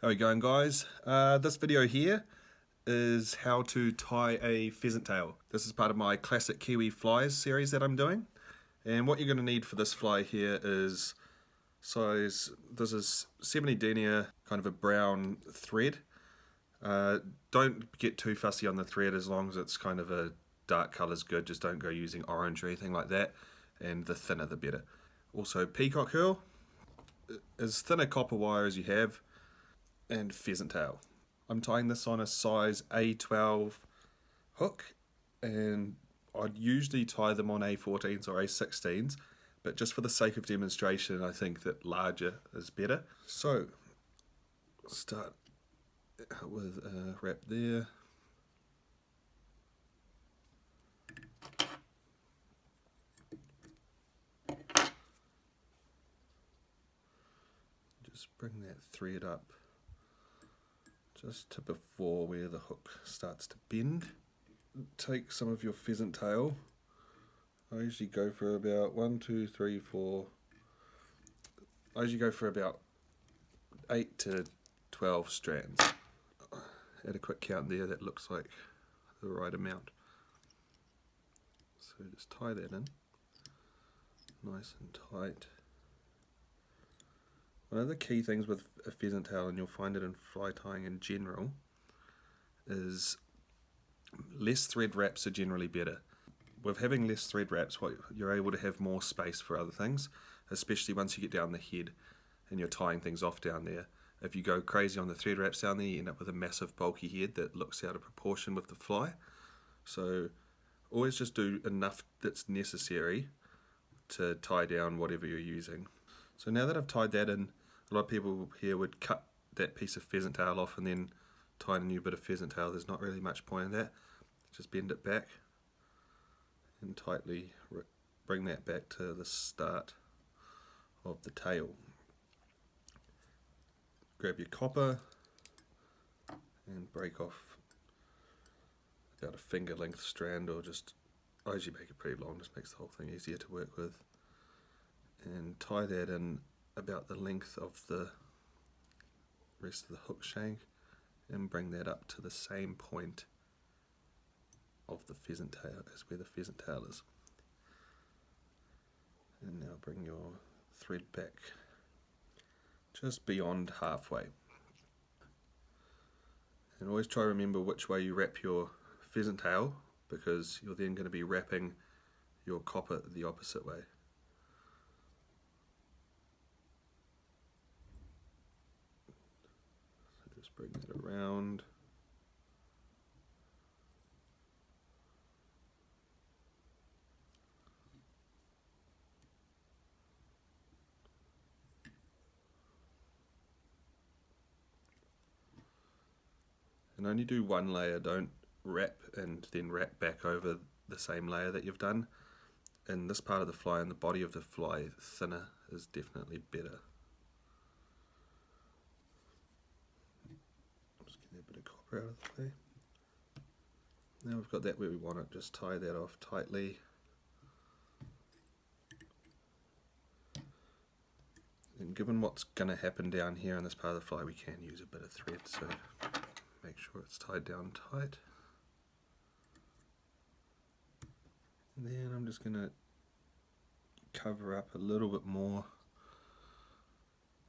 How are you going guys? Uh, this video here is how to tie a pheasant tail. This is part of my classic Kiwi flies series that I'm doing. And what you're going to need for this fly here is size, this is 70 denier, kind of a brown thread. Uh, don't get too fussy on the thread as long as it's kind of a dark colour is good, just don't go using orange or anything like that. And the thinner the better. Also peacock herl, as thin a copper wire as you have, and pheasant tail. I'm tying this on a size A12 hook and I'd usually tie them on A14s or A16s but just for the sake of demonstration I think that larger is better. So start with a wrap there. Just bring that thread up just to before where the hook starts to bend. Take some of your pheasant tail. I usually go for about one, two, three, four. I usually go for about eight to 12 strands. Add a quick count there, that looks like the right amount. So just tie that in, nice and tight. One of the key things with a pheasant tail, and you'll find it in fly tying in general, is less thread wraps are generally better. With having less thread wraps, what you're able to have more space for other things, especially once you get down the head and you're tying things off down there. If you go crazy on the thread wraps down there, you end up with a massive bulky head that looks out of proportion with the fly. So always just do enough that's necessary to tie down whatever you're using. So now that I've tied that in, a lot of people here would cut that piece of pheasant tail off and then tie in a new bit of pheasant tail. There's not really much point in that. Just bend it back and tightly bring that back to the start of the tail. Grab your copper and break off about a finger length strand or just I usually make it pretty long, just makes the whole thing easier to work with and tie that in about the length of the rest of the hook shank and bring that up to the same point of the pheasant tail as where the pheasant tail is. And now bring your thread back just beyond halfway. And always try to remember which way you wrap your pheasant tail because you're then going to be wrapping your copper the opposite way. bring it around. And only do one layer, don't wrap and then wrap back over the same layer that you've done. In this part of the fly and the body of the fly, thinner is definitely better. Out of the way. Now we've got that where we want it, just tie that off tightly. And given what's going to happen down here in this part of the fly, we can use a bit of thread, so make sure it's tied down tight. And then I'm just going to cover up a little bit more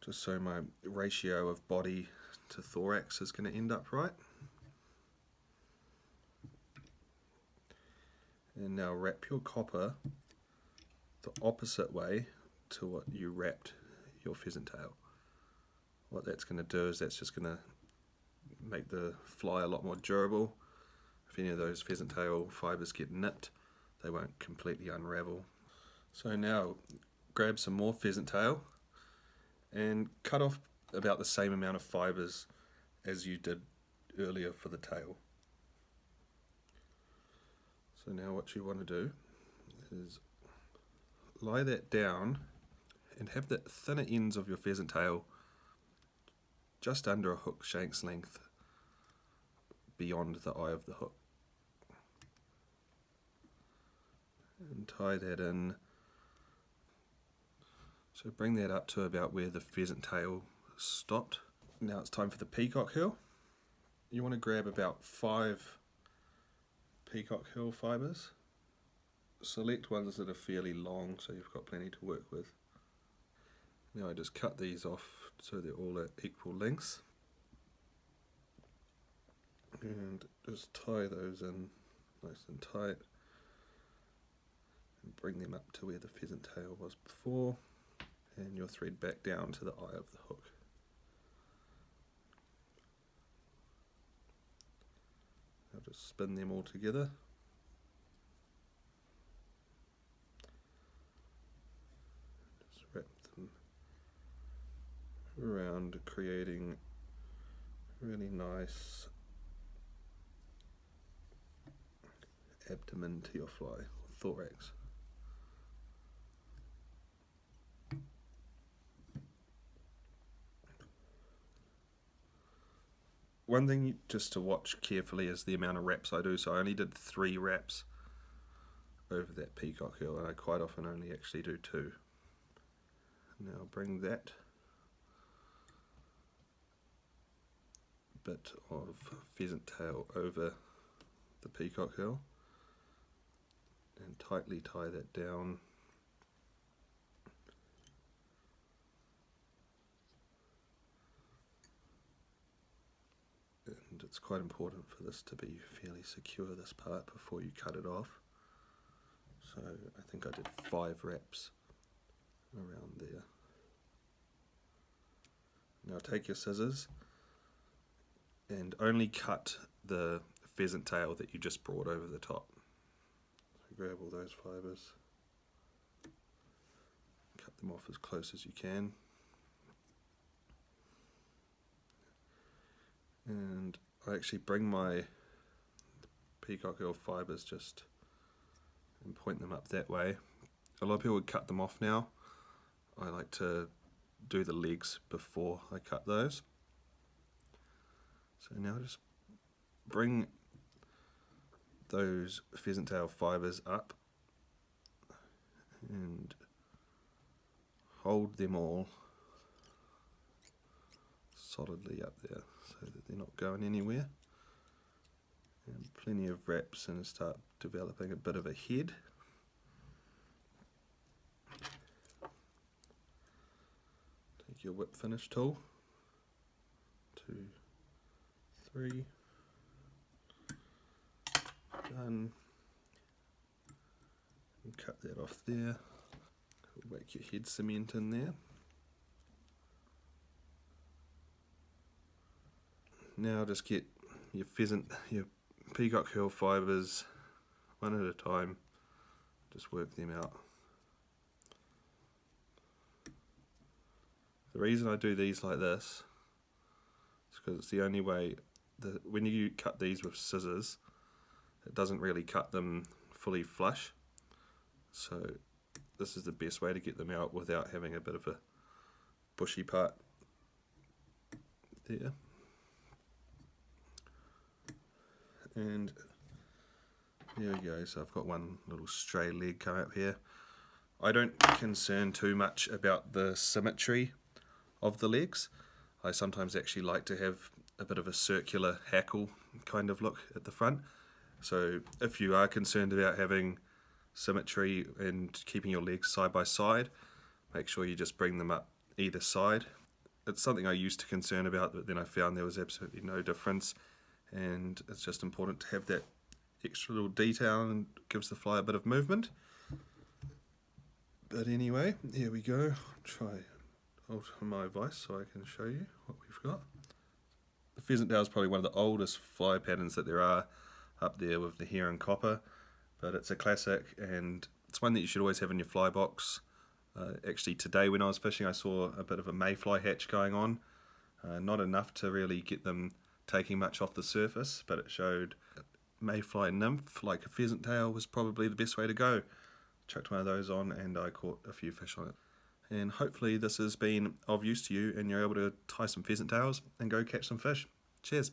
just so my ratio of body to thorax is going to end up right. And now wrap your copper the opposite way to what you wrapped your pheasant tail. What that's going to do is that's just going to make the fly a lot more durable. If any of those pheasant tail fibres get nipped, they won't completely unravel. So now grab some more pheasant tail and cut off about the same amount of fibres as you did earlier for the tail. So now what you want to do is lie that down and have the thinner ends of your pheasant tail just under a hook shank's length beyond the eye of the hook. And tie that in. So bring that up to about where the pheasant tail stopped Now it's time for the peacock herl. You want to grab about five peacock herl fibres. Select ones that are fairly long so you've got plenty to work with. Now I just cut these off so they're all at equal lengths. And just tie those in nice and tight. And bring them up to where the pheasant tail was before. And your thread back down to the eye of the hook. I'll just spin them all together. Just wrap them around creating really nice abdomen to your fly, thorax. One thing just to watch carefully is the amount of wraps I do. So I only did three wraps over that peacock herl and I quite often only actually do two. Now bring that bit of pheasant tail over the peacock herl and tightly tie that down it's quite important for this to be fairly secure this part before you cut it off. So I think I did five wraps around there. Now take your scissors and only cut the pheasant tail that you just brought over the top. So grab all those fibres. Cut them off as close as you can. And I actually bring my peacock herl fibres just and point them up that way. A lot of people would cut them off now. I like to do the legs before I cut those. So now just bring those pheasant tail fibres up and hold them all solidly up there so that they're not going anywhere. And plenty of wraps and start developing a bit of a head. Take your whip finish tool. Two, three. Done. And cut that off there. Make your head cement in there. Now just get your pheasant, your peacock herl fibres one at a time, just work them out. The reason I do these like this is because it's the only way that when you cut these with scissors, it doesn't really cut them fully flush. So this is the best way to get them out without having a bit of a bushy part there. And there we go. So I've got one little stray leg come up here. I don't concern too much about the symmetry of the legs. I sometimes actually like to have a bit of a circular hackle kind of look at the front. So if you are concerned about having symmetry and keeping your legs side by side make sure you just bring them up either side. It's something I used to concern about but then I found there was absolutely no difference and it's just important to have that extra little detail and gives the fly a bit of movement. But anyway, here we go. Try alter my vice so I can show you what we've got. The pheasant tail is probably one of the oldest fly patterns that there are up there with the Hare and Copper, but it's a classic and it's one that you should always have in your fly box. Uh, actually today when I was fishing I saw a bit of a mayfly hatch going on, uh, not enough to really get them taking much off the surface, but it showed mayfly nymph, like a pheasant tail, was probably the best way to go. Chucked one of those on and I caught a few fish on it. And hopefully this has been of use to you and you're able to tie some pheasant tails and go catch some fish. Cheers.